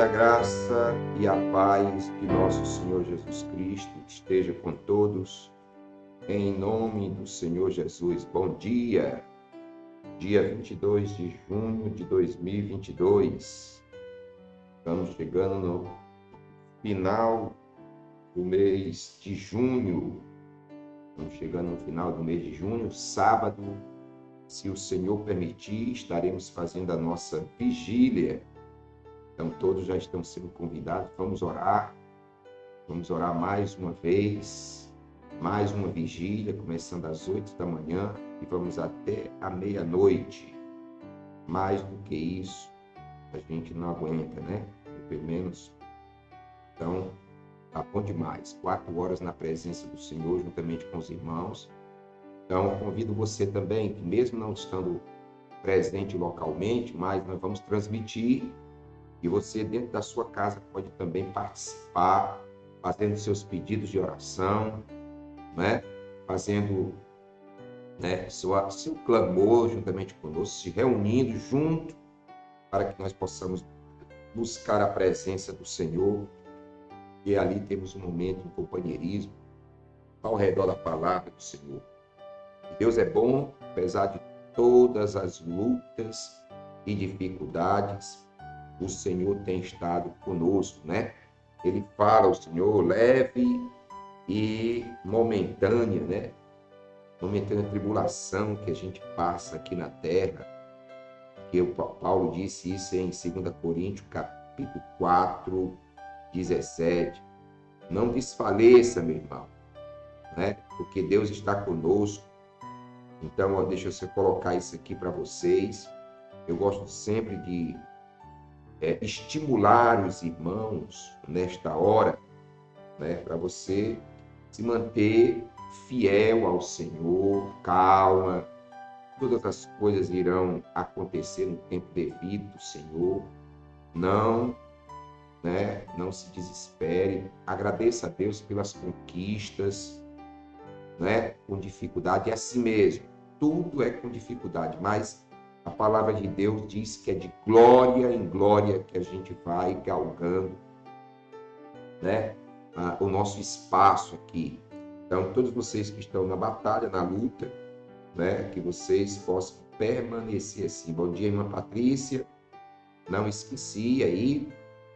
a graça e a paz de nosso Senhor Jesus Cristo esteja com todos. Em nome do Senhor Jesus. Bom dia. Dia 22 de junho de 2022. Estamos chegando no final do mês de junho. Estamos chegando no final do mês de junho, sábado. Se o Senhor permitir, estaremos fazendo a nossa vigília então, todos já estão sendo convidados. Vamos orar. Vamos orar mais uma vez. Mais uma vigília, começando às oito da manhã e vamos até a meia-noite. Mais do que isso, a gente não aguenta, né? Pelo menos. Então, tá bom demais. Quatro horas na presença do Senhor, juntamente com os irmãos. Então, convido você também, que mesmo não estando presente localmente, mas nós vamos transmitir e você, dentro da sua casa, pode também participar, fazendo seus pedidos de oração, né? fazendo né, seu, seu clamor juntamente conosco, se reunindo junto para que nós possamos buscar a presença do Senhor. E ali temos um momento, um companheirismo ao redor da palavra do Senhor. Deus é bom, apesar de todas as lutas e dificuldades, o Senhor tem estado conosco, né? Ele fala, o Senhor, leve e momentânea, né? Momentânea tribulação que a gente passa aqui na terra. Que o Paulo disse isso em 2 Coríntios, capítulo 4, 17. Não desfaleça, meu irmão, né? Porque Deus está conosco. Então, ó, deixa eu colocar isso aqui para vocês. Eu gosto sempre de é, estimular os irmãos nesta hora, né, para você se manter fiel ao Senhor, calma. Todas as coisas irão acontecer no tempo devido do Senhor. Não, né, não se desespere. Agradeça a Deus pelas conquistas, né, com dificuldade. É assim mesmo. Tudo é com dificuldade, mas a palavra de Deus diz que é de glória em glória que a gente vai galgando né, o nosso espaço aqui. Então, todos vocês que estão na batalha, na luta, né, que vocês possam permanecer assim. Bom dia, irmã Patrícia. Não esqueci aí,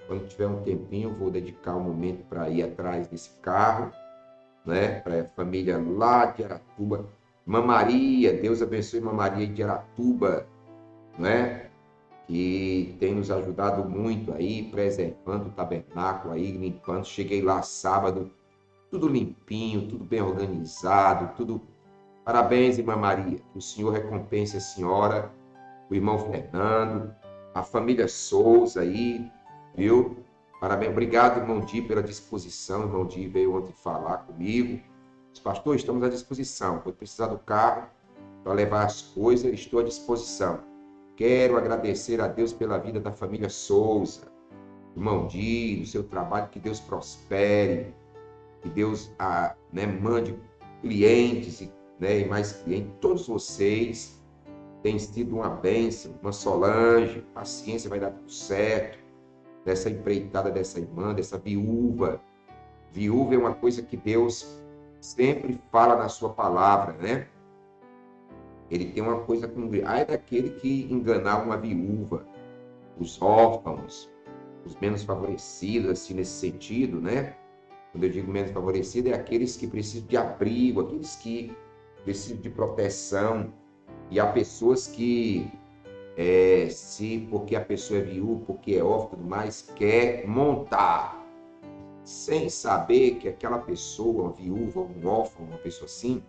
quando tiver um tempinho, vou dedicar um momento para ir atrás desse carro, né, para a família lá de Aratuba. Irmã Maria, Deus abençoe Irmã Maria de Aratuba, né? que tem nos ajudado muito aí, preservando o tabernáculo aí, limpando. Cheguei lá sábado, tudo limpinho, tudo bem organizado, tudo. Parabéns, irmã Maria. Que o Senhor recompense a senhora, o irmão Fernando, a família Souza aí, viu? Parabéns. Obrigado, irmão Di, pela disposição. irmão Di veio ontem falar comigo. Pastor, estamos à disposição. Pode precisar do carro para levar as coisas, estou à disposição. Quero agradecer a Deus pela vida da família Souza, irmão Di, do seu trabalho, que Deus prospere, que Deus ah, né, mande clientes e, né, e mais clientes. Todos vocês têm sido uma bênção, uma Solange, paciência, vai dar tudo certo. Dessa empreitada dessa irmã, dessa viúva. Viúva é uma coisa que Deus sempre fala na sua palavra, né? Ele tem uma coisa com. Ai daquele que enganar uma viúva, os órfãos, os menos favorecidos, assim, nesse sentido, né? Quando eu digo menos favorecido, é aqueles que precisam de abrigo, aqueles que precisam de proteção. E há pessoas que, é, se porque a pessoa é viúva, porque é órfã tudo mais, quer montar, sem saber que aquela pessoa, uma viúva, um órfão, uma pessoa assim,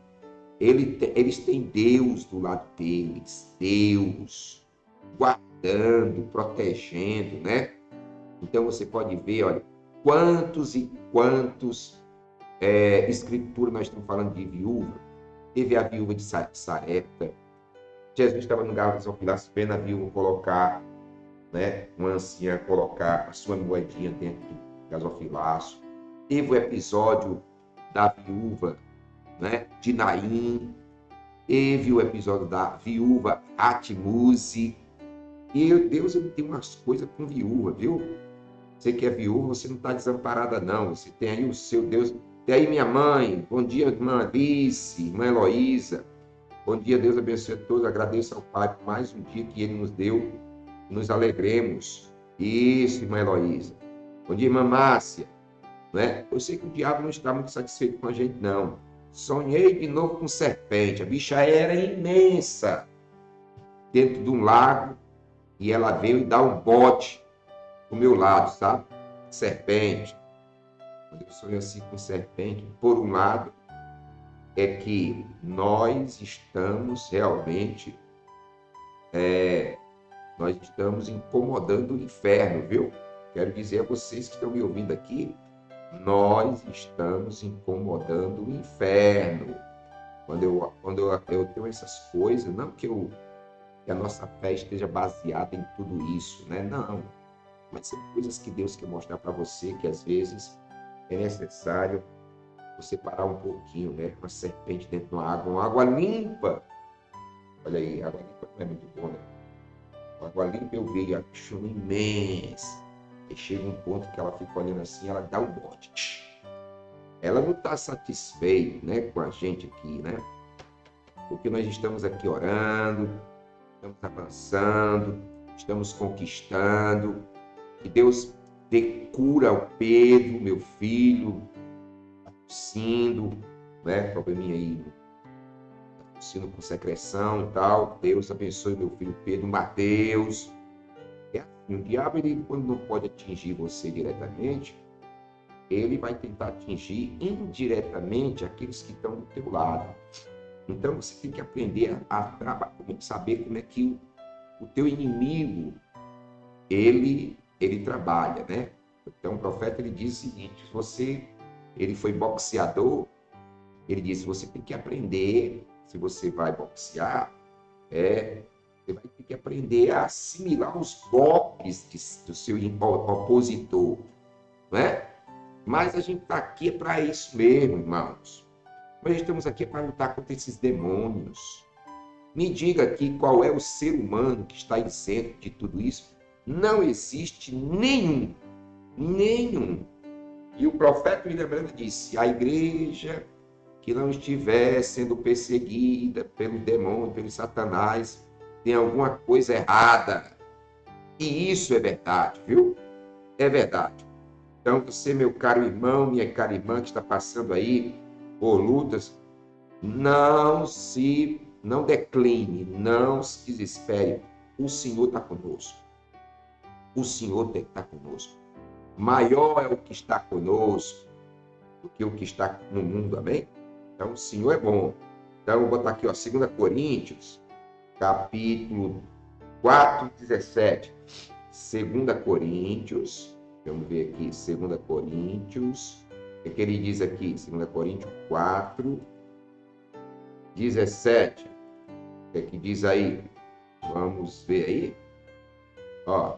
ele, eles têm Deus do lado deles, Deus guardando, protegendo, né? Então você pode ver, olha, quantos e quantos é, escrituras nós estamos falando de viúva. Teve a viúva de Sarepta. Jesus estava no lugar de Pilatos vendo a viúva colocar, né, uma anciã colocar a sua moedinha dentro do gasofilaço. Teve o episódio da viúva né, de Naim, teve o episódio da viúva Atmuse. E Deus ele tem umas coisas com viúva, viu? Você que é viúva, você não está desamparada, não. Você tem aí o seu Deus. Tem aí minha mãe. Bom dia, irmã Alice, irmã Heloísa. Bom dia, Deus abençoe a todos. Agradeço ao Pai por mais um dia que Ele nos deu. Nos alegremos. Isso, irmã Heloísa. Bom dia, irmã Márcia. Não é? Eu sei que o diabo não está muito satisfeito com a gente, não. Sonhei de novo com serpente. A bicha era imensa. Dentro de um lago. E ela veio e dá um bote do meu lado, sabe? Serpente. Quando eu sonho assim com serpente, por um lado, é que nós estamos realmente. É, nós estamos incomodando o inferno, viu? Quero dizer a vocês que estão me ouvindo aqui nós estamos incomodando o inferno. Quando eu, quando eu, eu tenho essas coisas, não que, eu, que a nossa fé esteja baseada em tudo isso, né? Não. Mas são coisas que Deus quer mostrar para você que às vezes é necessário você parar um pouquinho, né? Uma serpente dentro de uma água, uma água limpa. Olha aí, água limpa não é muito bom, né? Água limpa eu vi a chuva imensa e chega um ponto que ela fica olhando assim, ela dá um bote. Ela não está satisfeita né, com a gente aqui, né? Porque nós estamos aqui orando, estamos avançando, estamos conquistando. Que Deus dê cura ao Pedro, meu filho, tossindo, né? Probleminha aí, tossindo com secreção e tal. Deus abençoe meu filho Pedro, Mateus e o diabo, ele, quando não pode atingir você diretamente, ele vai tentar atingir indiretamente aqueles que estão do teu lado. Então você tem que aprender a, saber como é que o, o teu inimigo ele ele trabalha, né? Então o profeta ele diz o seguinte: você ele foi boxeador, ele disse você tem que aprender se você vai boxear é você vai ter que aprender a assimilar os golpes de, do seu opositor, não é? Mas a gente está aqui para isso mesmo, irmãos. Nós estamos aqui para lutar contra esses demônios. Me diga aqui qual é o ser humano que está isento de tudo isso. Não existe nenhum, nenhum. E o profeta William Branco disse: a igreja que não estiver sendo perseguida pelo demônio, pelo Satanás, tem alguma coisa errada. E isso é verdade, viu? É verdade. Então, você, meu caro irmão, minha cara irmã que está passando aí por lutas, não se, não decline, não se desespere. O Senhor está conosco. O Senhor está conosco. Maior é o que está conosco do que o que está no mundo, amém? Então, o Senhor é bom. Então, vou botar aqui, ó, 2 Coríntios, capítulo 4, 17. 2 Coríntios, vamos ver aqui, 2 Coríntios, o que ele diz aqui? 2 Coríntios 4, 17. O que, é que diz aí? Vamos ver aí. Ó,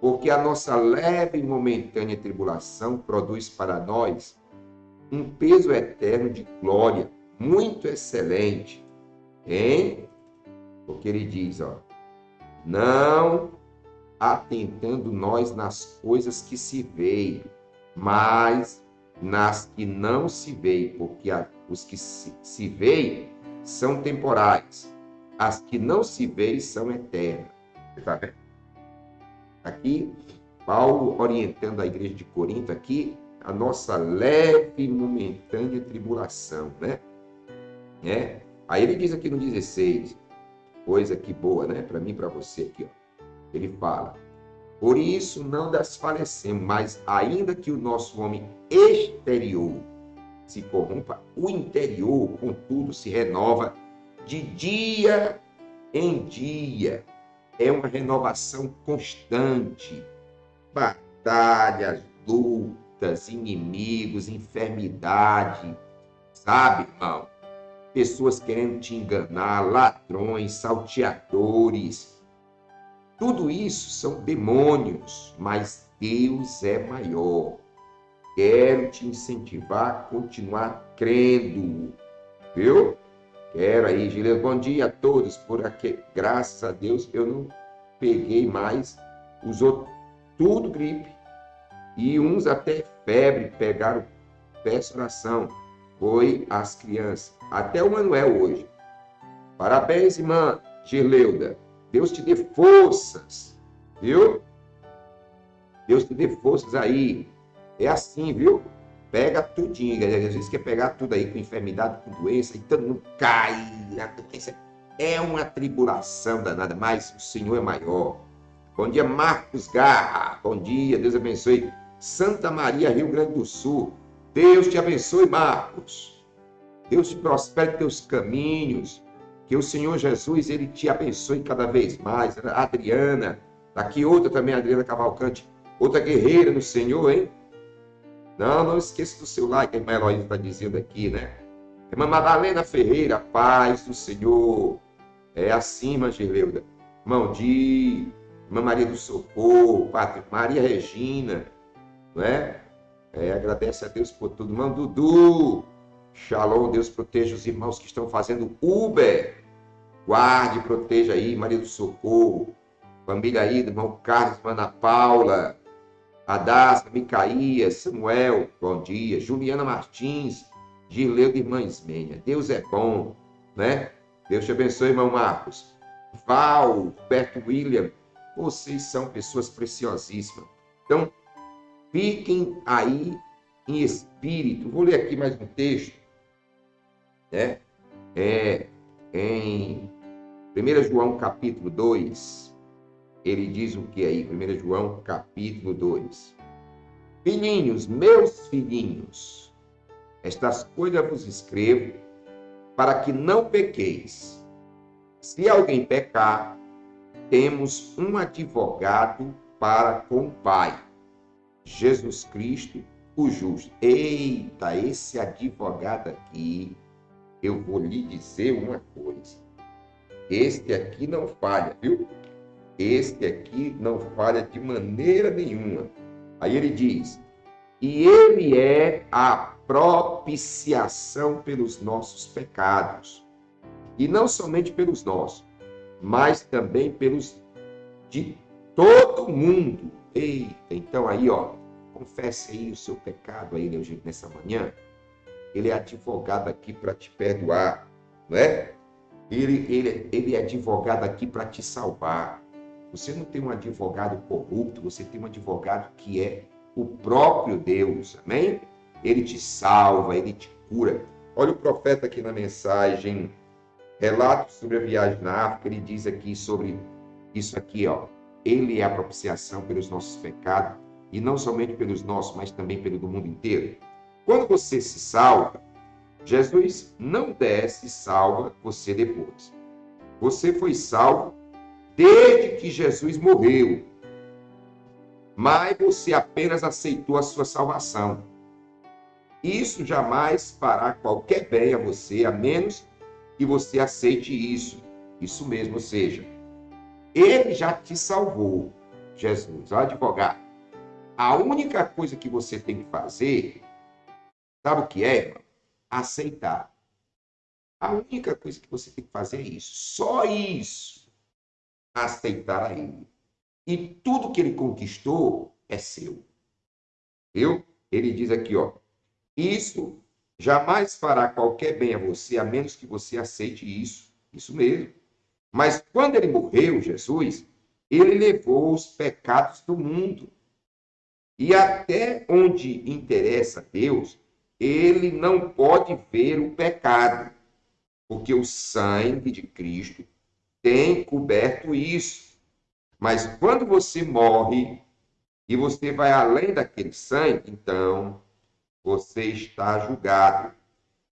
porque a nossa leve e momentânea tribulação produz para nós um peso eterno de glória muito excelente, em porque ele diz, ó, não atentando nós nas coisas que se veem, mas nas que não se veem, porque os que se, se veem são temporais, as que não se veem são eternas. Tá vendo? Aqui, Paulo orientando a igreja de Corinto aqui, a nossa leve e momentânea tribulação, né? É. Aí ele diz aqui no 16, coisa que boa, né? Para mim, para você aqui, ó. Ele fala: Por isso não desfalecemos, mas ainda que o nosso homem exterior se corrompa, o interior, contudo, se renova de dia em dia. É uma renovação constante. Batalhas, lutas, inimigos, enfermidade. Sabe, irmão? Pessoas querendo te enganar, ladrões, salteadores. Tudo isso são demônios, mas Deus é maior. Quero te incentivar a continuar crendo, viu? Quero aí, Gilene. Bom dia a todos. Por aqui, graças a Deus, eu não peguei mais. Usou tudo gripe. e uns até febre pegaram peço oração. Foi as crianças. Até o Manuel hoje. Parabéns, irmã Girleuda. Deus te dê forças, viu? Deus te dê forças aí. É assim, viu? Pega tudinho. Às vezes quer pegar tudo aí com enfermidade, com doença, e todo mundo cai. Doença é uma tribulação danada, mas o Senhor é maior. Bom dia, Marcos Garra. Bom dia, Deus abençoe. Santa Maria, Rio Grande do Sul. Deus te abençoe, Marcos. Deus te prospere teus caminhos. Que o Senhor Jesus, ele te abençoe cada vez mais. Adriana, aqui outra também, Adriana Cavalcante. Outra guerreira no Senhor, hein? Não, não esqueça do seu like, a irmã Heloísa está dizendo aqui, né? Irmã Madalena Ferreira, paz do Senhor. É assim, irmã Gerleuda. Irmão Di, irmã Maria do Socorro, Maria Regina, não é? É, agradece a Deus por tudo. Irmão Dudu, Shalom, Deus proteja os irmãos que estão fazendo Uber. Guarde, proteja aí, Maria do Socorro. Família aí, irmão Carlos, Ana Paula, Adassa, Micaías, Samuel, bom dia. Juliana Martins, Gileu de Irmã Ismênia. Deus é bom, né? Deus te abençoe, irmão Marcos. Val, Beto William, vocês são pessoas preciosíssimas. Então, Fiquem aí em espírito. Vou ler aqui mais um texto, né? É, em 1 João capítulo 2, ele diz o que aí? 1 João capítulo 2. Filhinhos, meus filhinhos, estas coisas vos escrevo para que não pequeis. Se alguém pecar, temos um advogado para com o Pai Jesus Cristo, o justo. Eita, esse advogado aqui, eu vou lhe dizer uma coisa. Este aqui não falha, viu? Este aqui não falha de maneira nenhuma. Aí ele diz: e ele é a propiciação pelos nossos pecados. E não somente pelos nossos, mas também pelos de todo mundo. Eita, então aí, ó, confesse aí o seu pecado a ele nessa manhã. Ele é advogado aqui para te perdoar, não é? Ele, ele, ele é advogado aqui para te salvar. Você não tem um advogado corrupto, você tem um advogado que é o próprio Deus, amém? Ele te salva, ele te cura. Olha o profeta aqui na mensagem, relato sobre a viagem na África, ele diz aqui sobre isso aqui, ó. Ele é a propiciação pelos nossos pecados, e não somente pelos nossos, mas também pelo do mundo inteiro. Quando você se salva, Jesus não desce e salva você depois. Você foi salvo desde que Jesus morreu. Mas você apenas aceitou a sua salvação. Isso jamais fará qualquer bem a você, a menos que você aceite isso. Isso mesmo, ou seja, ele já te salvou, Jesus, advogado. A única coisa que você tem que fazer, sabe o que é, irmão? Aceitar. A única coisa que você tem que fazer é isso. Só isso. Aceitar a ele. E tudo que ele conquistou é seu. Viu? Ele diz aqui, ó. Isso jamais fará qualquer bem a você, a menos que você aceite isso. Isso mesmo. Mas quando ele morreu, Jesus, ele levou os pecados do mundo. E até onde interessa a Deus, ele não pode ver o pecado, porque o sangue de Cristo tem coberto isso. Mas quando você morre e você vai além daquele sangue, então você está julgado.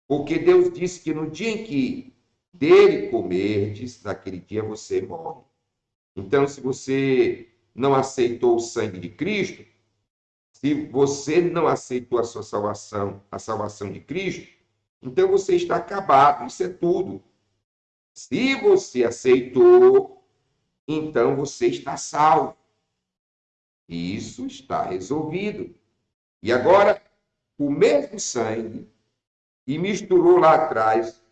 Porque Deus disse que no dia em que dele comerdes, naquele dia você morre. Então, se você não aceitou o sangue de Cristo, se você não aceitou a sua salvação, a salvação de Cristo, então você está acabado, isso é tudo. Se você aceitou, então você está salvo. Isso está resolvido. E agora, o mesmo sangue e misturou lá atrás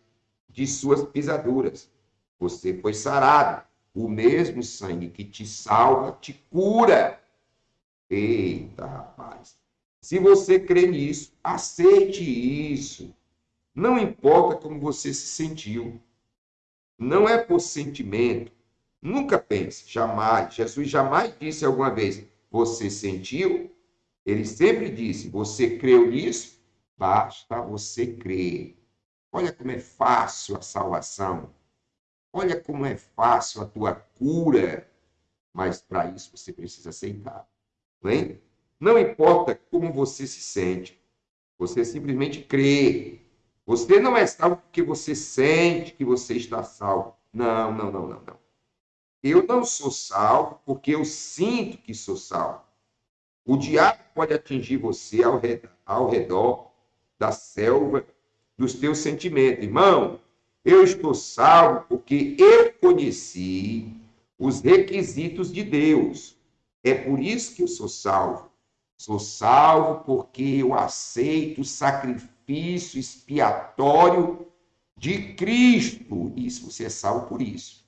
de suas pisaduras. Você foi sarado. O mesmo sangue que te salva te cura. Eita, rapaz. Se você crê nisso, aceite isso. Não importa como você se sentiu. Não é por sentimento. Nunca pense, jamais. Jesus jamais disse alguma vez, você sentiu? Ele sempre disse, você creu nisso? Basta você crer. Olha como é fácil a salvação. Olha como é fácil a tua cura. Mas para isso você precisa aceitar. Não, é? não importa como você se sente. Você simplesmente crê. Você não é salvo porque você sente que você está salvo. Não, não, não, não, não. Eu não sou salvo porque eu sinto que sou salvo. O diabo pode atingir você ao redor, ao redor da selva dos teus sentimentos. Irmão, eu estou salvo porque eu conheci os requisitos de Deus. É por isso que eu sou salvo. Sou salvo porque eu aceito o sacrifício expiatório de Cristo. Isso, você é salvo por isso.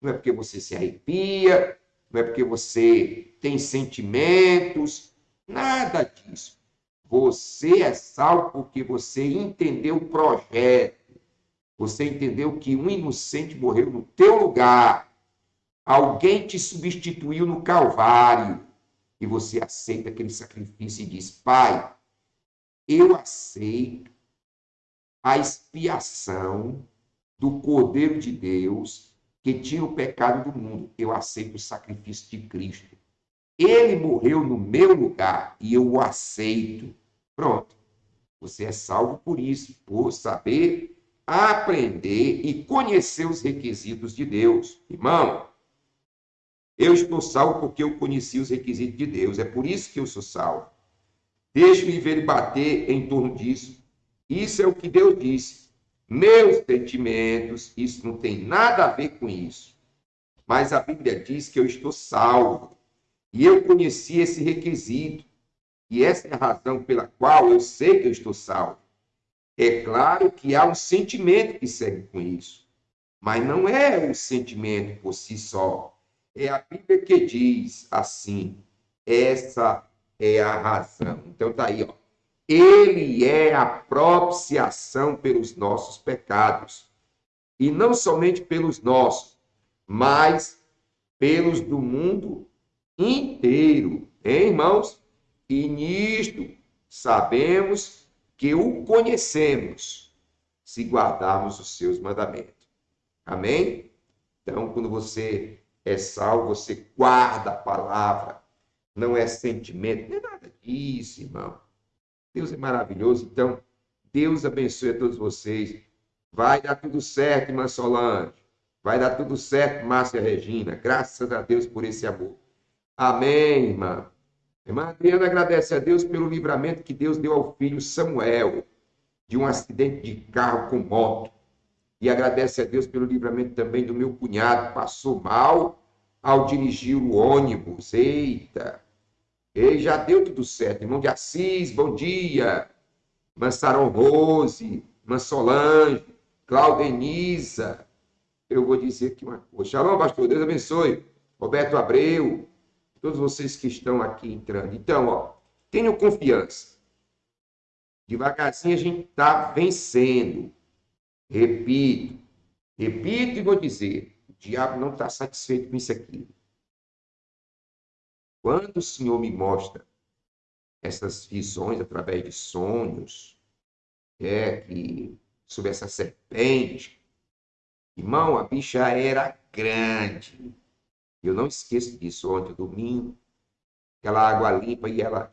Não é porque você se arrepia, não é porque você tem sentimentos, nada disso. Você é salvo porque você entendeu o projeto. Você entendeu que um inocente morreu no teu lugar. Alguém te substituiu no Calvário. E você aceita aquele sacrifício e diz: Pai, eu aceito a expiação do Cordeiro de Deus que tira o pecado do mundo. Eu aceito o sacrifício de Cristo. Ele morreu no meu lugar e eu o aceito. Pronto. Você é salvo por isso, por saber aprender e conhecer os requisitos de Deus. Irmão, eu estou salvo porque eu conheci os requisitos de Deus. É por isso que eu sou salvo. Deixe-me ver bater em torno disso. Isso é o que Deus disse. Meus sentimentos, isso não tem nada a ver com isso. Mas a Bíblia diz que eu estou salvo. E eu conheci esse requisito. E essa é a razão pela qual eu sei que eu estou salvo. É claro que há um sentimento que segue com isso. Mas não é um sentimento por si só. É a Bíblia que diz assim: essa é a razão. Então tá aí, ó. Ele é a propiciação pelos nossos pecados. E não somente pelos nossos, mas pelos do mundo inteiro. Hein, irmãos? E nisto sabemos que o conhecemos se guardarmos os seus mandamentos. Amém? Então, quando você é salvo, você guarda a palavra. Não é sentimento, não é nada disso, irmão. Deus é maravilhoso. Então, Deus abençoe a todos vocês. Vai dar tudo certo, irmã Solange. Vai dar tudo certo, Márcia Regina. Graças a Deus por esse amor. Amém, irmã. Irmã Adriana agradece a Deus pelo livramento que Deus deu ao filho Samuel de um acidente de carro com moto. E agradece a Deus pelo livramento também do meu cunhado, passou mal ao dirigir o ônibus. Eita! E já deu tudo certo. Irmão de Assis, bom dia. Mansaron Rose, Mansolange, Claudenisa. Eu vou dizer aqui uma coisa. Shalom, pastor. Deus abençoe. Roberto Abreu. Todos vocês que estão aqui entrando. Então, ó, tenham confiança. Devagarzinho a gente está vencendo. Repito, repito e vou dizer: o diabo não está satisfeito com isso aqui. Quando o Senhor me mostra essas visões através de sonhos, é que sobre essa serpente, irmão, a bicha era grande. Eu não esqueço disso ontem, domingo, aquela água limpa e ela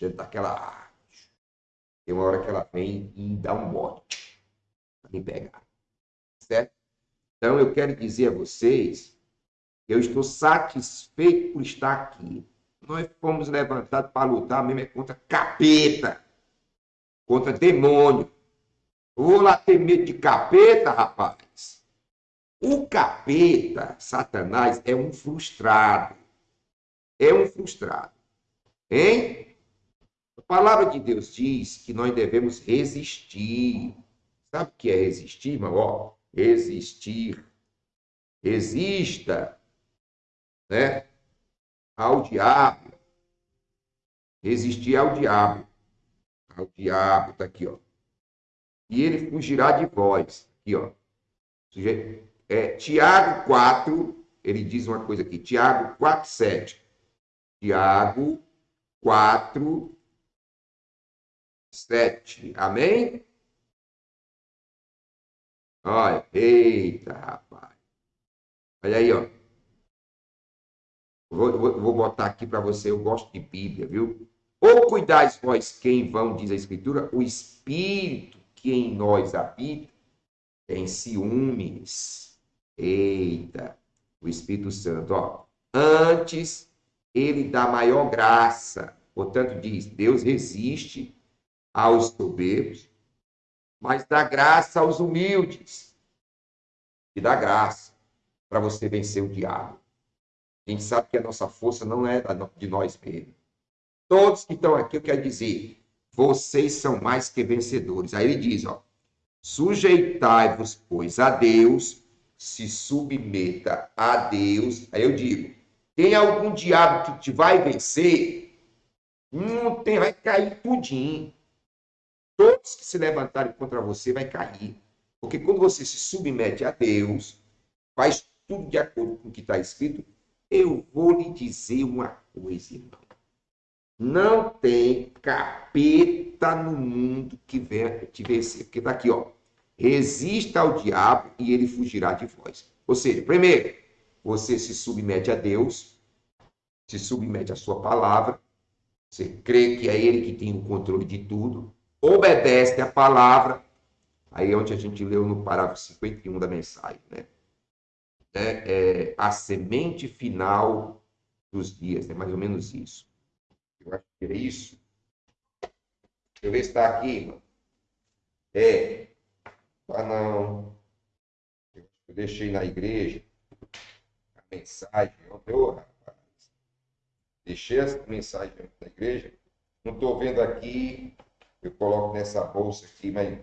dentro daquela tem uma hora que ela vem e dá um bote me pegar. Certo? Então eu quero dizer a vocês eu estou satisfeito por estar aqui. Nós fomos levantados para lutar mesmo é contra capeta, contra demônio. Vou lá ter medo de capeta, rapaz. O capeta, Satanás, é um frustrado. É um frustrado. Hein? A palavra de Deus diz que nós devemos resistir. Sabe o que é resistir, irmão? Ó, resistir. Resista né, ao diabo. resistir ao diabo. Ao diabo, tá aqui, ó. E ele fugirá de vós. Aqui, ó. É, Tiago 4, ele diz uma coisa aqui. Tiago 4, 7. Tiago 4, 7. Amém? Olha, eita, rapaz. Olha aí, ó. Vou, vou, vou botar aqui para você, eu gosto de Bíblia, viu? Ou cuidais vós quem vão, diz a Escritura, o Espírito que em nós habita tem ciúmes. Eita, o Espírito Santo, ó. Antes, ele dá maior graça. Portanto, diz, Deus resiste aos soberbos, mas dá graça aos humildes. E dá graça para você vencer o diabo. A gente sabe que a nossa força não é de nós mesmos. Todos que estão aqui, eu quero dizer, vocês são mais que vencedores. Aí ele diz, ó, sujeitai-vos, pois, a Deus, se submeta a Deus. Aí eu digo, tem algum diabo que te vai vencer? Não tem, vai cair tudinho. Todos que se levantarem contra você vai cair. Porque quando você se submete a Deus, faz tudo de acordo com o que está escrito, eu vou lhe dizer uma coisa, irmão. Não tem capeta no mundo que venha te vencer. Porque está aqui, ó. Resista ao diabo e ele fugirá de vós. Ou seja, primeiro, você se submete a Deus, se submete à sua palavra, você crê que é ele que tem o controle de tudo, obedece a palavra. Aí é onde a gente leu no parágrafo 51 da mensagem, né? né, é, a semente final dos dias, é mais ou menos isso. Eu acho que é isso. Deixa eu ver se está aqui, mano. É. Ah, não. Eu deixei na igreja a mensagem. Oh, rapaz. Deixei essa mensagem na igreja. Não estou vendo aqui. Eu coloco nessa bolsa aqui, mas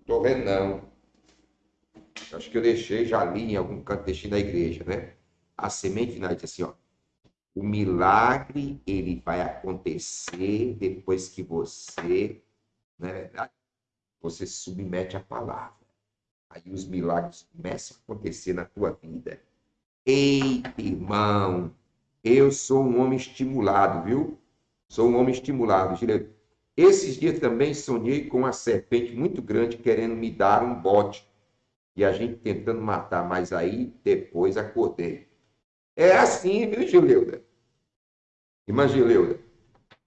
estou vendo não. Acho que eu deixei, já li em algum canto, deixei na igreja, né? A semente diz assim, ó. O milagre, ele vai acontecer depois que você, não é verdade? Você submete a palavra. Aí os milagres começam a acontecer na tua vida. Eita, irmão, eu sou um homem estimulado, viu? Sou um homem estimulado. Esses dias também sonhei com uma serpente muito grande querendo me dar um bote e a gente tentando matar, mas aí depois acordei. É assim, viu, Gileuda? Irmã Gileuda,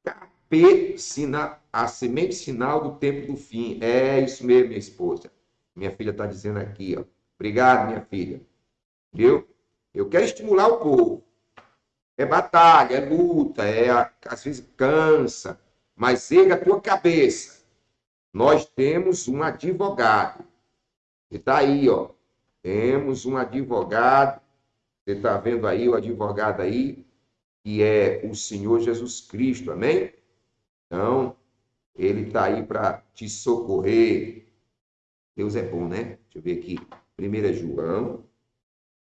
capê, sina, a semente sinal do tempo do fim. É isso mesmo, minha esposa. Minha filha está dizendo aqui, ó. Obrigado, minha filha. Viu? Eu quero estimular o povo. É batalha, é luta, é às vezes cansa, mas erga a tua cabeça. Nós temos um advogado e está aí, ó. Temos um advogado. Você está vendo aí o advogado aí, que é o Senhor Jesus Cristo, amém? Então, ele está aí para te socorrer. Deus é bom, né? Deixa eu ver aqui. 1 João,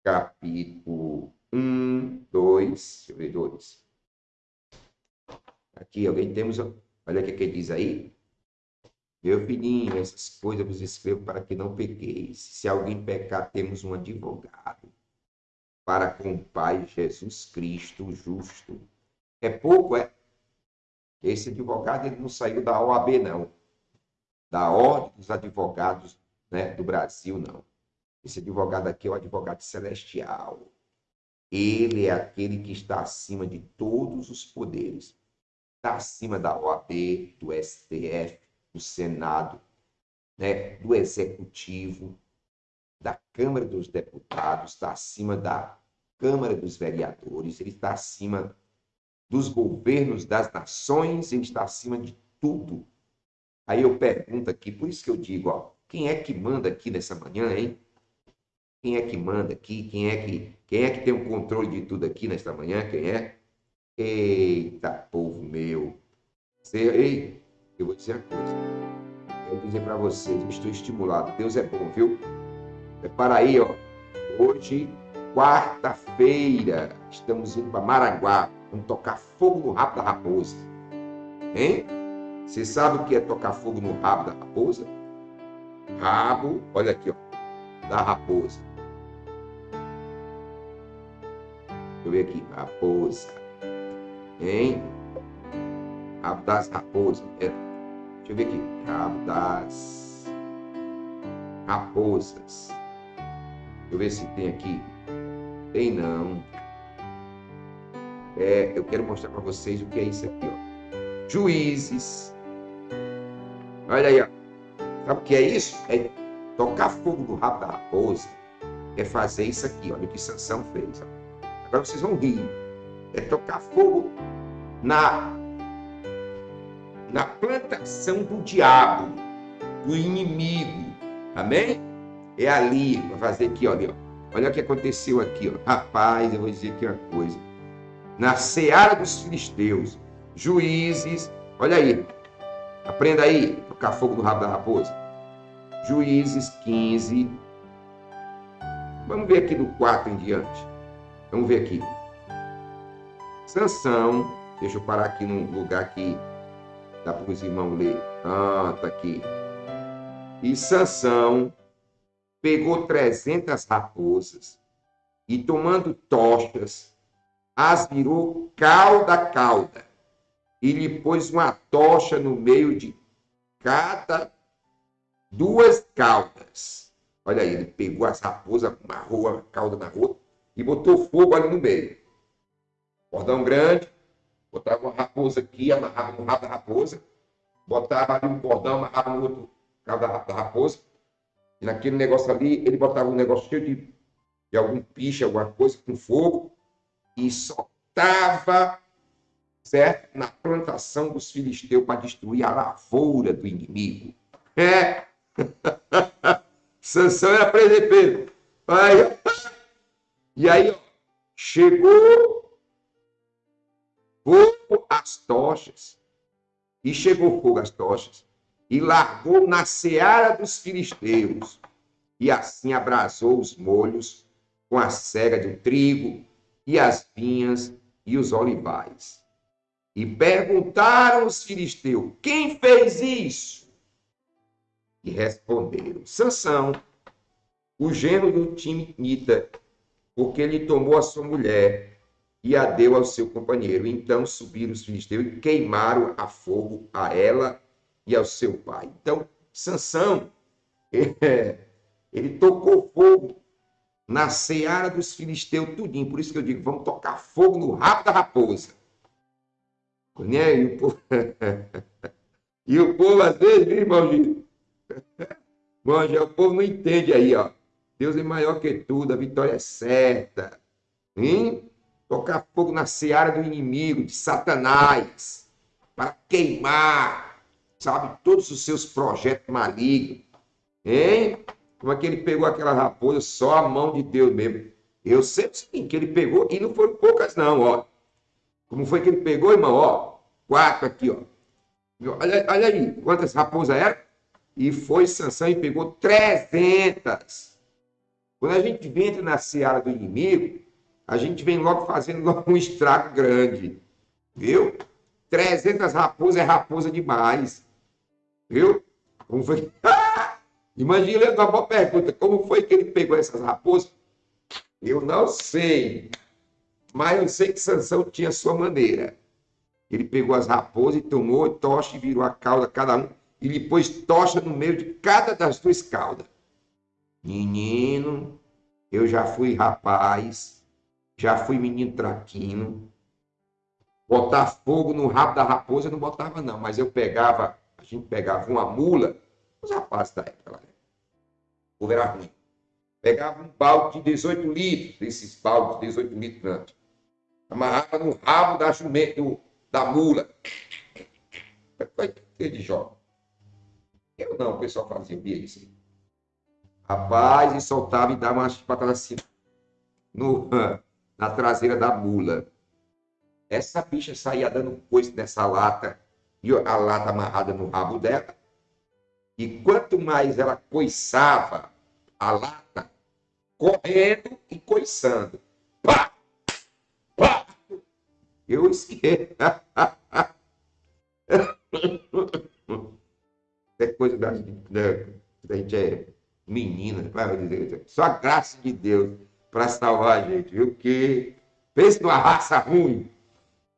capítulo 1, 2. Deixa eu ver, 2. Aqui, alguém temos. Olha o que, que diz aí. Meu filhinho, essas coisas vos escrevo para que não pequeis. Se alguém pecar, temos um advogado para com o Pai Jesus Cristo justo. É pouco, é? Esse advogado ele não saiu da OAB, não. Da Ordem dos Advogados né, do Brasil, não. Esse advogado aqui é o advogado celestial. Ele é aquele que está acima de todos os poderes. Está acima da OAB, do STF, do Senado, né, do Executivo, da Câmara dos Deputados, está acima da Câmara dos Vereadores, ele está acima dos governos das nações, ele está acima de tudo. Aí eu pergunto aqui, por isso que eu digo, ó, quem é que manda aqui nessa manhã, hein? Quem é que manda aqui? Quem é que, quem é que tem o controle de tudo aqui nesta manhã? Quem é? Eita, povo meu. Você, ei, eu vou dizer uma coisa. Quero dizer para vocês, estou estimulado. Deus é bom, viu? Prepara aí, ó. Hoje, quarta-feira, estamos indo para Maraguá. Vamos tocar fogo no rabo da raposa. Hein? Você sabe o que é tocar fogo no rabo da raposa? Rabo, olha aqui, ó, da raposa. Deixa eu ver aqui, raposa. Hein? Rabo das raposas. É. Deixa eu ver aqui. Rabo das raposas. Deixa eu ver se tem aqui. Tem não. É, eu quero mostrar para vocês o que é isso aqui, ó. Juízes. Olha aí, ó. Sabe o que é isso? É tocar fogo no rabo da raposa. É fazer isso aqui, olha o que Sansão fez. Ó. Agora vocês vão rir. É tocar fogo na na plantação do diabo, do inimigo. Amém? É ali, para fazer aqui, olha, olha o que aconteceu aqui, ó. Rapaz, eu vou dizer aqui uma coisa. Na seara dos filisteus, juízes, olha aí, aprenda aí, tocar fogo no rabo da raposa. Juízes 15. Vamos ver aqui do 4 em diante. Vamos ver aqui. Sansão, deixa eu parar aqui num lugar que Dá para os irmãos ler. Ah, tá aqui. E Sansão pegou trezentas raposas e tomando tochas, as virou cauda a cauda e lhe pôs uma tocha no meio de cada duas caudas. Olha aí, ele pegou as raposas, amarrou a cauda na rua e botou fogo ali no meio. Cordão grande, botava uma raposa aqui, amarrava no rabo da raposa, botava ali um cordão, amarrava no outro cabo da, da raposa, e naquele negócio ali, ele botava um negócio cheio de, de algum piche, alguma coisa, com fogo, e soltava, certo? Na plantação dos filisteus para destruir a lavoura do inimigo. É! Sansão era presepeiro. Aí, e aí, ó, chegou fogo às tochas. E chegou fogo às tochas e largou na seara dos filisteus. E assim abrasou os molhos com a cega do trigo e as vinhas e os olivais. E perguntaram os filisteus: Quem fez isso? E responderam: Sansão, o gênero do Timnita, porque ele tomou a sua mulher e a deu ao seu companheiro. Então subiram os filisteus e queimaram a fogo a ela e ao seu pai. Então, Sansão, é, ele tocou fogo na seara dos filisteus tudinho. Por isso que eu digo, vamos tocar fogo no rabo da raposa. Né? E, o povo... e o povo, às vezes, viu? Bom, já o povo não entende aí, ó. Deus é maior que tudo, a vitória é certa. Hein? Tocar fogo na seara do inimigo, de Satanás, para queimar, sabe, todos os seus projetos malignos. Hein? Como é que ele pegou aquela raposa? Só a mão de Deus mesmo. Eu sei sim que ele pegou, e não foram poucas, não, ó. Como foi que ele pegou, irmão? Ó, quatro aqui, ó. Olha, olha aí, quantas raposas eram? E foi Sansão e pegou trezentas. Quando a gente entra na seara do inimigo, a gente vem logo fazendo um estrago grande. Viu? 300 raposas é raposa demais. Viu? Como foi? Imagina uma boa pergunta. Como foi que ele pegou essas raposas? Eu não sei. Mas eu sei que Sansão tinha sua maneira. Ele pegou as raposas e tomou tocha e virou a cauda cada um. E ele pôs tocha no meio de cada das duas caudas. Menino, eu já fui rapaz já fui menino traquino. Botar fogo no rabo da raposa eu não botava, não, mas eu pegava, a gente pegava uma mula, os rapazes da época né? O era ruim. Pegava um balde de 18 litros, desses baldes de 18 litros grandes. Amarrava no rabo da jumento, da mula. Foi de jogo. Eu não, o pessoal fazia, isso. Rapaz, e soltava e dava umas patadas assim. No, na traseira da mula. Essa bicha saía dando coice nessa lata e a lata amarrada no rabo dela. E quanto mais ela coiçava a lata, correndo e coiçando. Pá! Pá! Eu esqueci. É coisa da, da, da gente é menina, só a graça de Deus para salvar a gente, viu? Que pense numa raça ruim.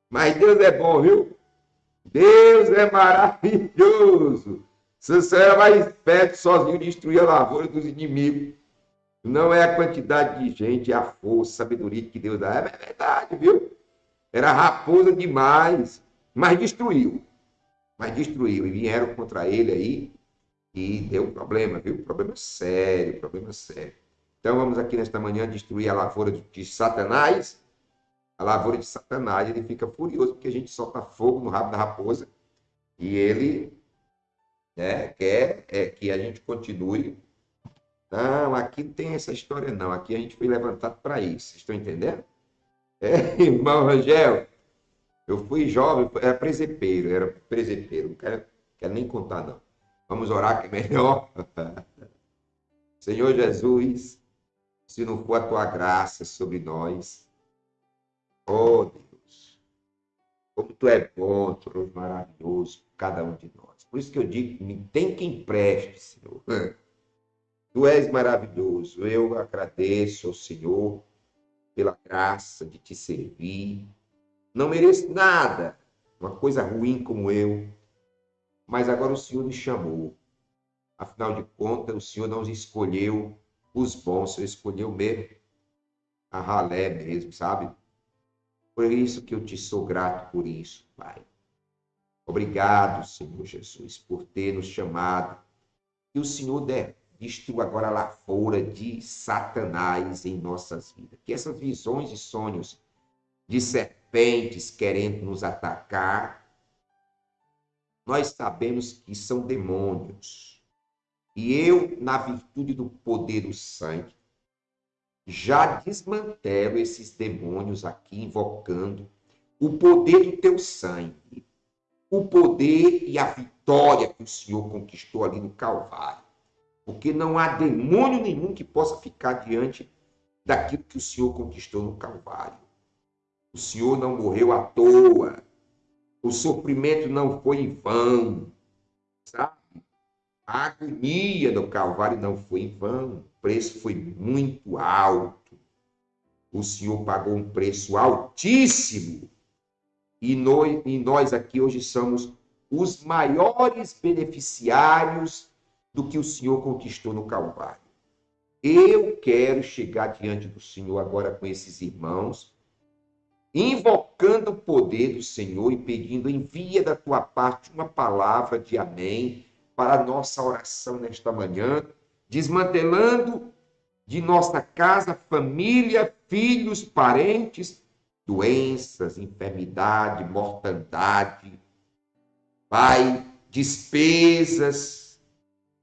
Mas Deus é bom, viu? Deus é maravilhoso. Sansão era mais esperto sozinho destruir a lavoura dos inimigos. Não é a quantidade de gente, é a força, a sabedoria que Deus dá. É verdade, viu? Era raposa demais, mas destruiu. Mas destruiu. E vieram contra ele aí e deu problema, viu? Problema sério, problema sério. Então vamos aqui nesta manhã destruir a lavoura de Satanás. A lavoura de Satanás, ele fica furioso porque a gente solta fogo no rabo da raposa e ele né, quer é, que a gente continue. Não, aqui não tem essa história não. Aqui a gente foi levantado para isso. Estão entendendo? É, irmão Rangel, eu fui jovem, era presepeiro, era presepeiro, não quero, quero nem contar não. Vamos orar que é melhor. Senhor Jesus, se não for a tua graça sobre nós, oh Deus, como tu é bom, tu és maravilhoso, cada um de nós. Por isso que eu digo, tem quem preste, Senhor. Tu és maravilhoso. Eu agradeço ao Senhor pela graça de te servir. Não mereço nada, uma coisa ruim como eu, mas agora o Senhor me chamou. Afinal de contas, o Senhor não escolheu os bons, o Senhor escolheu mesmo a ralé mesmo, sabe? Por isso que eu te sou grato por isso, Pai. Obrigado, Senhor Jesus, por ter nos chamado. Que o Senhor destrua agora a lavoura de Satanás em nossas vidas. Que essas visões e sonhos de serpentes querendo nos atacar, nós sabemos que são demônios. E eu, na virtude do poder do sangue, já desmantelo esses demônios aqui, invocando o poder do teu sangue, o poder e a vitória que o Senhor conquistou ali no Calvário. Porque não há demônio nenhum que possa ficar diante daquilo que o Senhor conquistou no Calvário. O Senhor não morreu à toa. O sofrimento não foi em vão. A agonia do Calvário não foi em vão. O preço foi muito alto. O Senhor pagou um preço altíssimo. E nós, e nós aqui hoje somos os maiores beneficiários do que o Senhor conquistou no Calvário. Eu quero chegar diante do Senhor agora com esses irmãos invocando o poder do Senhor e pedindo, envia da tua parte uma palavra de amém para a nossa oração nesta manhã, desmantelando de nossa casa, família, filhos, parentes, doenças, enfermidade, mortandade, Pai, despesas,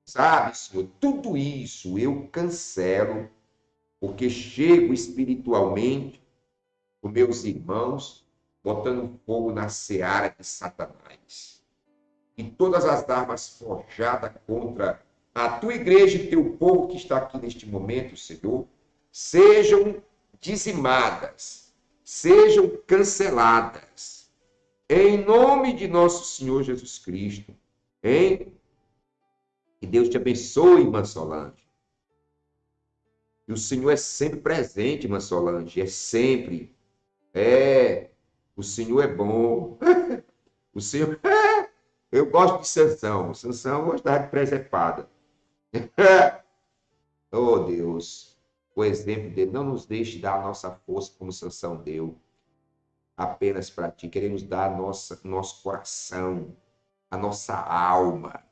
sabe, Senhor, tudo isso eu cancelo, porque chego espiritualmente os meus irmãos, botando fogo na seara de Satanás. E todas as armas forjadas contra a tua igreja e teu povo que está aqui neste momento, Senhor, sejam dizimadas, sejam canceladas. Em nome de nosso Senhor Jesus Cristo. Hein? Que Deus te abençoe, irmã Solange. E o Senhor é sempre presente, irmã Solange, é sempre é, o Senhor é bom. o Senhor. Eu gosto de Sansão. Sansão gostava de presepada. oh, Deus. O exemplo dele. Não nos deixe dar a nossa força como Sansão deu. Apenas para ti. Queremos dar nossa, nosso coração, a nossa alma.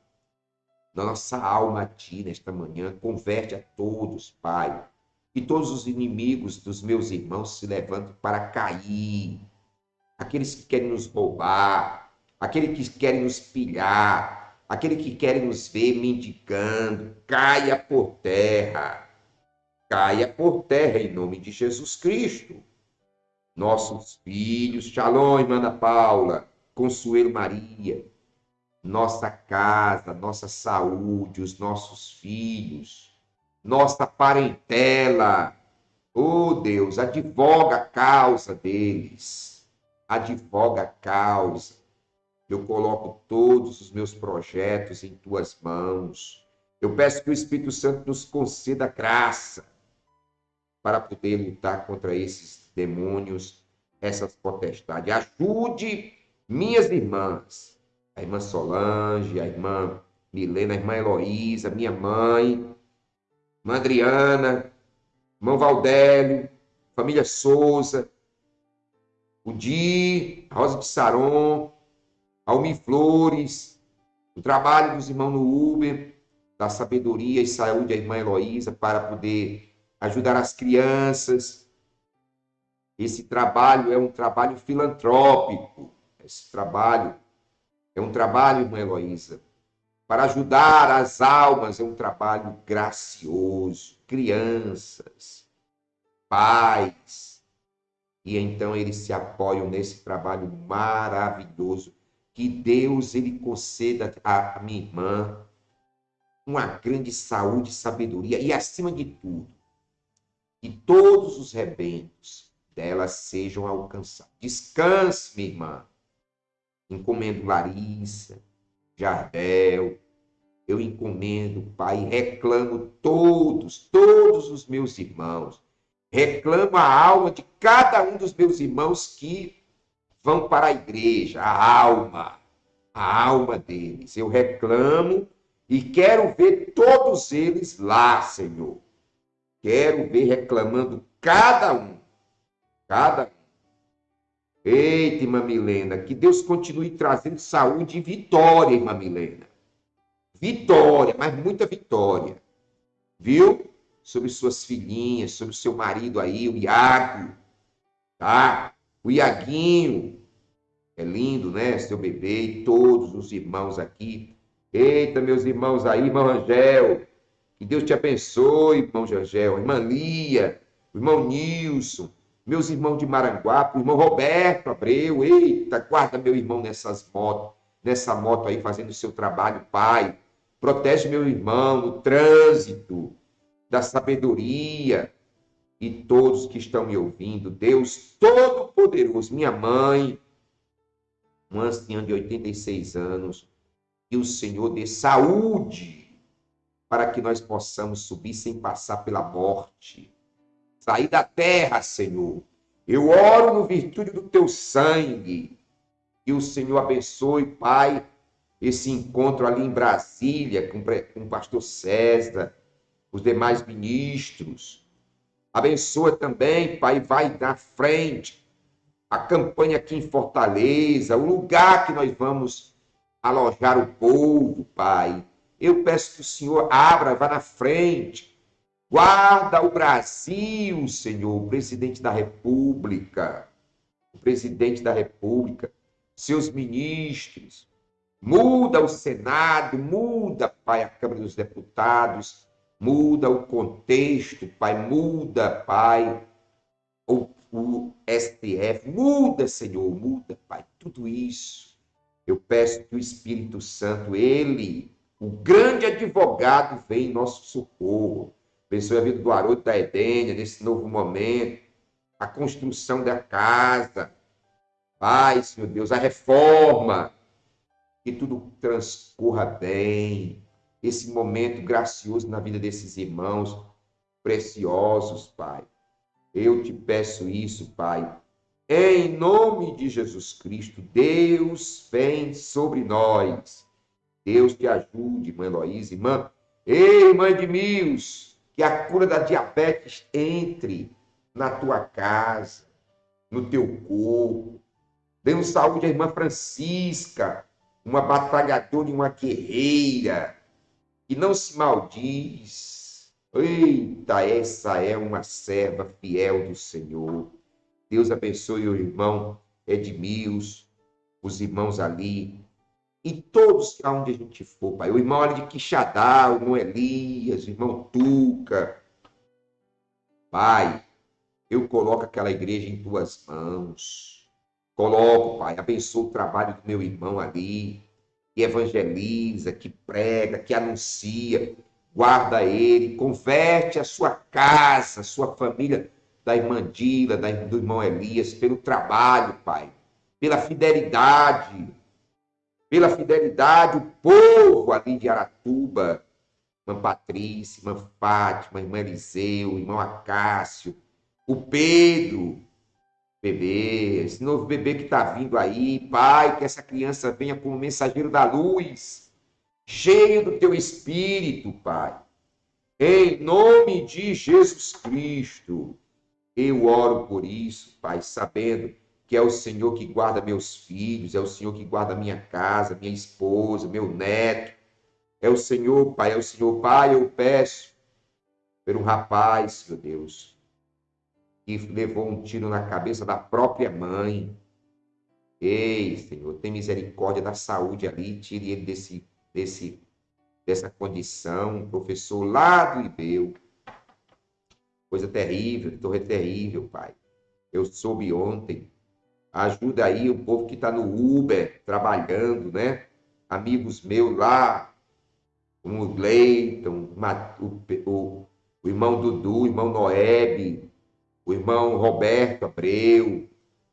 Nossa alma a ti nesta manhã. Converte a todos, Pai e todos os inimigos dos meus irmãos se levantam para cair. Aqueles que querem nos roubar, aqueles que querem nos pilhar, aqueles que querem nos ver mendigando, caia por terra. Caia por terra em nome de Jesus Cristo. Nossos filhos, Shalom, irmã Paula, Consuelo Maria, nossa casa, nossa saúde, os nossos filhos, nossa parentela. Oh Deus, advoga a causa deles, advoga a causa. Eu coloco todos os meus projetos em tuas mãos. Eu peço que o Espírito Santo nos conceda graça para poder lutar contra esses demônios, essas potestades. Ajude minhas irmãs, a irmã Solange, a irmã Milena, a irmã Heloísa, minha mãe, irmã Adriana, irmão Valdélio, família Souza, o Di, Rosa de Saron, Almi Flores, o trabalho dos irmãos no Uber, da sabedoria e saúde, a irmã Heloísa, para poder ajudar as crianças. Esse trabalho é um trabalho filantrópico. Esse trabalho é um trabalho, irmã Heloísa, para ajudar as almas, é um trabalho gracioso. Crianças, pais. E então eles se apoiam nesse trabalho maravilhoso. Que Deus ele conceda à minha irmã uma grande saúde e sabedoria e, acima de tudo, que todos os rebentos dela sejam alcançados. Descanse, minha irmã. Encomendo Larissa, Jardel, eu encomendo, Pai, reclamo todos, todos os meus irmãos. Reclamo a alma de cada um dos meus irmãos que vão para a igreja, a alma, a alma deles. Eu reclamo e quero ver todos eles lá, Senhor. Quero ver reclamando cada um. Cada um. Eita, irmã Milena, que Deus continue trazendo saúde e vitória, irmã Milena. Vitória, mas muita vitória. Viu? Sobre suas filhinhas, sobre seu marido aí, o Iago, tá? O Iaguinho. É lindo, né? Seu bebê e todos os irmãos aqui Eita, meus irmãos aí, irmão Angel. Que Deus te abençoe, irmão Angel. Irmã Lia, irmão Nilson, meus irmãos de Maranguape, irmão Roberto Abreu. Eita, guarda meu irmão nessas motos, nessa moto aí fazendo o seu trabalho, Pai. Protege meu irmão no trânsito, da sabedoria e todos que estão me ouvindo. Deus Todo-Poderoso, minha mãe, uma anciã de 86 anos, que o Senhor dê saúde para que nós possamos subir sem passar pela morte. Sair da terra, Senhor. Eu oro no virtude do teu sangue. Que o Senhor abençoe, Pai, esse encontro ali em Brasília com, com o pastor César, os demais ministros. Abençoa também, Pai, vai na frente a campanha aqui em Fortaleza, o lugar que nós vamos alojar o povo, Pai. Eu peço que o Senhor abra, vá na frente. Guarda o Brasil, Senhor, o presidente da República, o presidente da República, seus ministros. Muda o Senado, muda, Pai, a Câmara dos Deputados, muda o contexto, Pai, muda, Pai, o, o STF, muda, Senhor, muda, Pai, tudo isso eu peço que o Espírito Santo, ele, o grande advogado, venha em nosso socorro. Abençoe a vida do Haroldo da Edênia nesse novo momento, a construção da casa. Pai, Senhor Deus, a reforma. Que tudo transcorra bem. Esse momento gracioso na vida desses irmãos preciosos, Pai. Eu te peço isso, Pai, em nome de Jesus Cristo, Deus vem sobre nós. Deus te ajude, irmã Heloísa, irmã. Ei, mãe de Mios, que a cura da diabetes entre na tua casa, no teu corpo. Dê saúde à irmã Francisca, uma batalhadora e uma guerreira, que não se maldiz. Eita, essa é uma serva fiel do Senhor. Deus abençoe o irmão Edmils, os irmãos ali, e todos aonde a gente for, Pai. O irmão ali de Quixadá, o irmão Elias, o irmão Tuca. Pai, eu coloco aquela igreja em tuas mãos. Coloco, Pai, abençoa o trabalho do meu irmão ali, que evangeliza, que prega, que anuncia. Guarda ele, converte a sua casa, a sua família da irmã Dila, do irmão Elias, pelo trabalho, Pai, pela fidelidade. pela fidelidade, o povo ali de Aratuba, irmã Patrícia, irmã Fátima, irmã Eliseu, irmão Acácio, o Pedro, bebê, esse novo bebê que está vindo aí, Pai, que essa criança venha como mensageiro da luz, cheio do teu espírito, Pai. Em nome de Jesus Cristo, eu oro por isso, Pai, sabendo que é o Senhor que guarda meus filhos, é o Senhor que guarda minha casa, minha esposa, meu neto. É o Senhor, Pai, é o Senhor, Pai, eu peço por um rapaz, meu Deus, que levou um tiro na cabeça da própria mãe. Ei, Senhor, tem misericórdia da saúde ali, tire ele desse, desse, dessa condição. Um professor lá do Ibeu. Coisa terrível, torre terrível, Pai. Eu soube ontem. Ajuda aí o povo que está no Uber, trabalhando, né? Amigos meus lá, Gleiton, o, o, o irmão Dudu, o irmão Noeb, o irmão Roberto Abreu,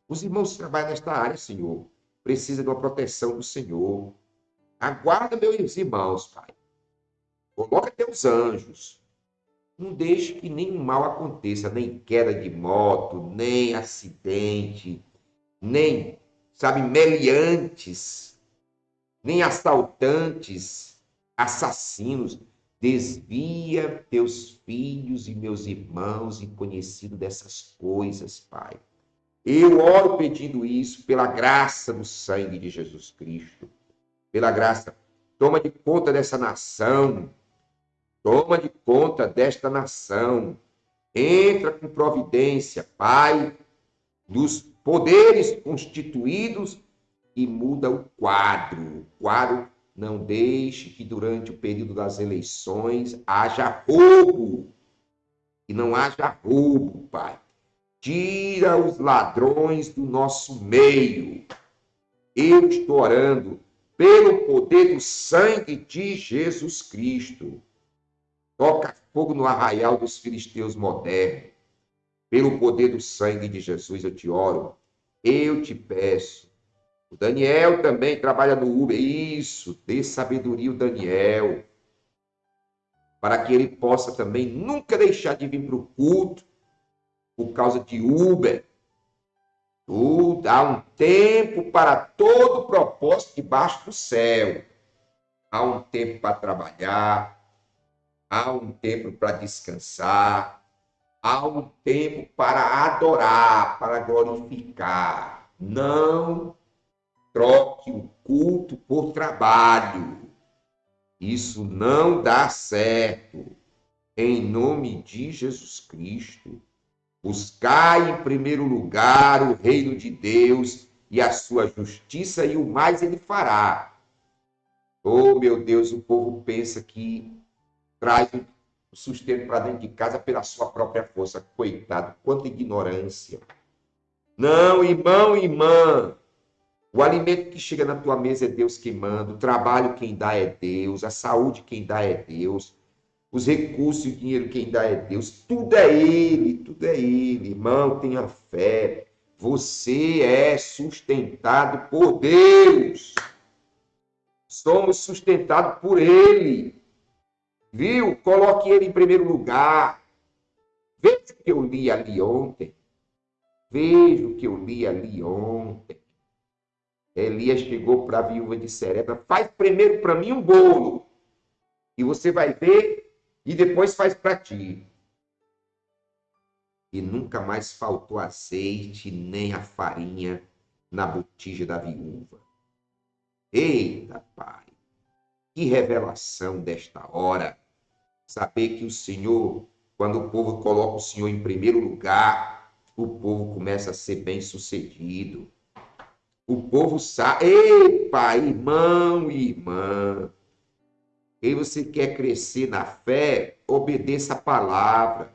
os irmãos que trabalham nesta área, Senhor, precisam de uma proteção do Senhor. Aguarda, meus irmãos, Pai. Coloca teus anjos. Não deixe que nenhum mal aconteça, nem queda de moto, nem acidente, nem, sabe, meliantes, nem assaltantes, assassinos. Desvia teus filhos e meus irmãos em conhecido dessas coisas, Pai. Eu oro pedindo isso pela graça do sangue de Jesus Cristo. Pela graça. Toma de conta dessa nação. Toma de conta desta nação. Entra com providência, Pai, dos poderes constituídos e muda o quadro. O quadro não deixe que durante o período das eleições haja roubo. E não haja roubo, Pai. Tira os ladrões do nosso meio. Eu estou orando pelo poder do sangue de Jesus Cristo. Toca fogo no arraial dos filisteus modernos. Pelo poder do sangue de Jesus eu te oro. Eu te peço o Daniel também trabalha no Uber. Isso, dê sabedoria o Daniel. Para que ele possa também nunca deixar de vir para o culto por causa de Uber. Tudo, há um tempo para todo propósito debaixo do céu. Há um tempo para trabalhar, há um tempo para descansar, há um tempo para adorar, para glorificar. Não troque o culto por trabalho. Isso não dá certo. Em nome de Jesus Cristo, buscai em primeiro lugar o reino de Deus e a sua justiça, e o mais ele fará. Oh, meu Deus, o povo pensa que traz o sustento para dentro de casa pela sua própria força. Coitado, quanta ignorância. Não, irmão irmã, o alimento que chega na tua mesa é Deus que manda, o trabalho quem dá é Deus, a saúde quem dá é Deus, os recursos e o dinheiro quem dá é Deus, tudo é Ele, tudo é Ele. Irmão, tenha fé. Você é sustentado por Deus. Somos sustentados por Ele. Viu? Coloque Ele em primeiro lugar. Veja o que eu li ali ontem. Veja o que eu li ali ontem. Elias chegou para a viúva de Serepta, faz primeiro para mim um bolo, e você vai ver, e depois faz para ti. E nunca mais faltou azeite nem a farinha na botija da viúva. Eita, Pai, que revelação desta hora. Saber que o Senhor, quando o povo coloca o Senhor em primeiro lugar, o povo começa a ser bem sucedido o povo sabe. Epa, irmão e irmã. Quem você quer crescer na fé, obedeça a palavra.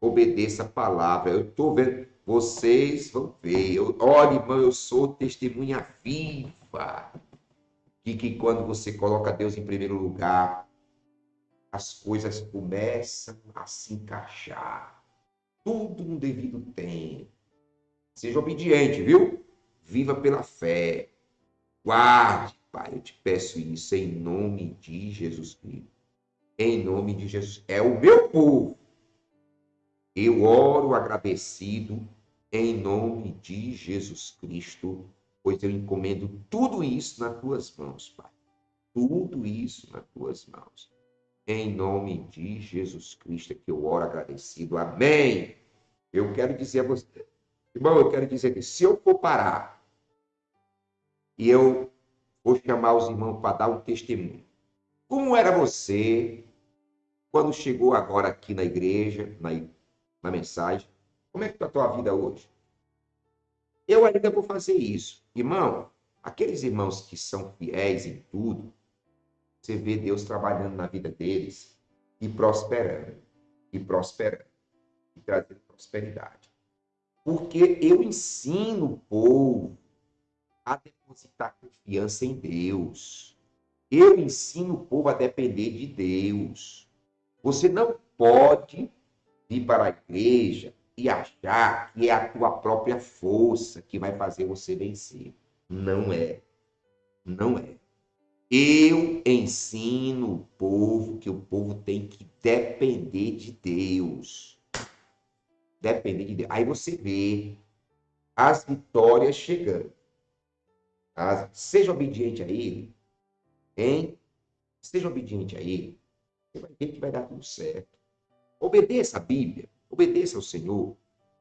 Obedeça a palavra. Eu estou vendo. Vocês vão ver. Eu, olha, irmão, eu sou testemunha viva. Que, que quando você coloca Deus em primeiro lugar, as coisas começam a se encaixar. Tudo no devido tempo. Seja obediente, viu? Viva pela fé. guarde, Pai. Eu te peço isso em nome de Jesus Cristo. Em nome de Jesus. É o meu povo. Eu oro agradecido em nome de Jesus Cristo, pois eu encomendo tudo isso nas tuas mãos, Pai. Tudo isso nas tuas mãos. Em nome de Jesus Cristo que eu oro agradecido. Amém. Eu quero dizer a você, irmão, eu quero dizer que se eu for parar e eu vou chamar os irmãos para dar um testemunho. Como era você quando chegou agora aqui na igreja, na, na mensagem? Como é que está a tua vida hoje? Eu ainda vou fazer isso. Irmão, aqueles irmãos que são fiéis em tudo, você vê Deus trabalhando na vida deles e prosperando, e prosperando, e trazendo prosperidade. Porque eu ensino o povo a depositar confiança em Deus. Eu ensino o povo a depender de Deus. Você não pode vir para a igreja e achar que é a tua própria força que vai fazer você vencer. Não é. Não é. Eu ensino o povo que o povo tem que depender de Deus. Depender de Deus. Aí você vê as vitórias chegando. As... Seja obediente a Ele. Hein? Seja obediente a Ele. Você vai ver que vai dar tudo certo. Obedeça a Bíblia. Obedeça ao Senhor.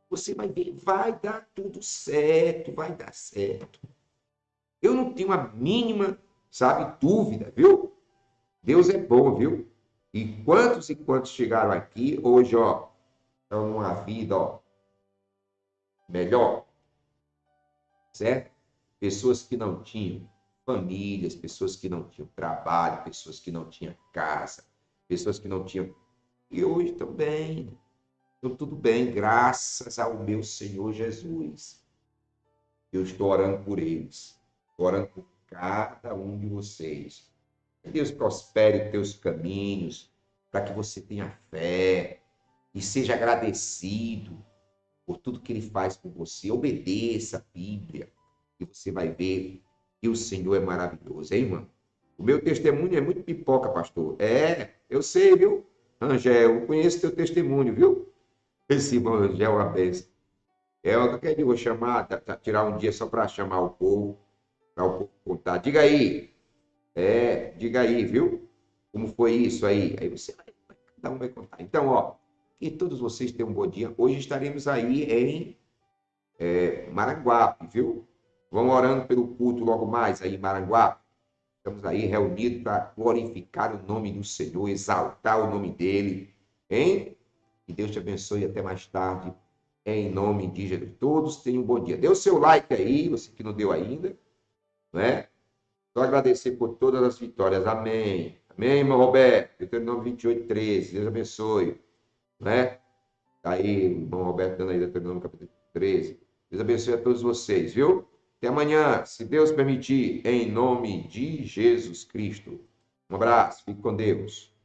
Você vai ver, vai dar tudo certo, vai dar certo. Eu não tenho a mínima, sabe, dúvida, viu? Deus é bom, viu? E quantos e quantos chegaram aqui hoje, ó, estão numa vida, ó, melhor, certo? Pessoas que não tinham famílias, pessoas que não tinham trabalho, pessoas que não tinham casa, pessoas que não tinham. E hoje também. Então, tudo bem, graças ao meu Senhor Jesus. Eu estou orando por eles, estou orando por cada um de vocês. Que Deus prospere teus caminhos, para que você tenha fé e seja agradecido por tudo que Ele faz por você. Obedeça a Bíblia e você vai ver que o Senhor é maravilhoso, hein, irmão? O meu testemunho é muito pipoca, pastor. É, eu sei, viu? Angel, eu conheço teu testemunho, viu? Esse irmão é uma benção. É, eu quero vou chamar, tirar um dia só para chamar o povo, para o povo contar. Diga aí. É, diga aí, viu? Como foi isso aí? Aí você vai, cada um vai contar. Então, ó, que todos vocês tenham um bom dia. Hoje estaremos aí em é, Maranguape, viu? Vamos orando pelo culto logo mais aí em Maranguape. Estamos aí reunidos para glorificar o nome do Senhor, exaltar o nome dele, hein? Que Deus te abençoe até mais tarde, em nome de Jesus. Todos tenham um bom dia. Dê o seu like aí, você que não deu ainda, né? Só agradecer por todas as vitórias. Amém. Amém, irmão Roberto. Deuteronômio 28, 13. Deus abençoe. Né? Tá aí, irmão Roberto, dando aí Deuteronômio capítulo 13. Deus abençoe a todos vocês, viu? Até amanhã, se Deus permitir, em nome de Jesus Cristo. Um abraço, fique com Deus.